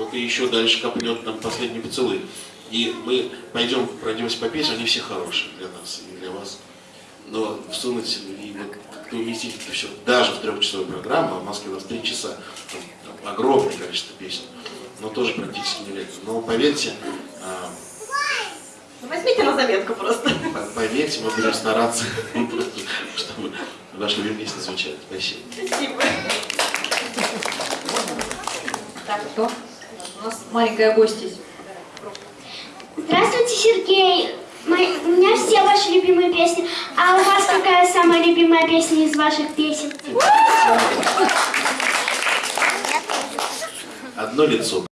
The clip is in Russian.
кто-то еще дальше копнет нам последний поцелуй. И мы пойдем, пройдемся по песням, они все хорошие для нас и для вас. Но всунуть и вот как-то уместить это все даже в трехчасовую программу, а в Москве у нас три часа, там, там огромное количество песен, но тоже практически нереально. Но поверьте, а, Ну, Возьмите на заметку просто. по- поверьте, мы будем стараться, чтобы ваши любимые песни звучали. Спасибо. Спасибо. Так, кто? У нас маленькая гостья. Здравствуйте, Сергей. Мои- у меня все ваши любимые песни. А у вас какая самая любимая песня из ваших песен? Одно лицо.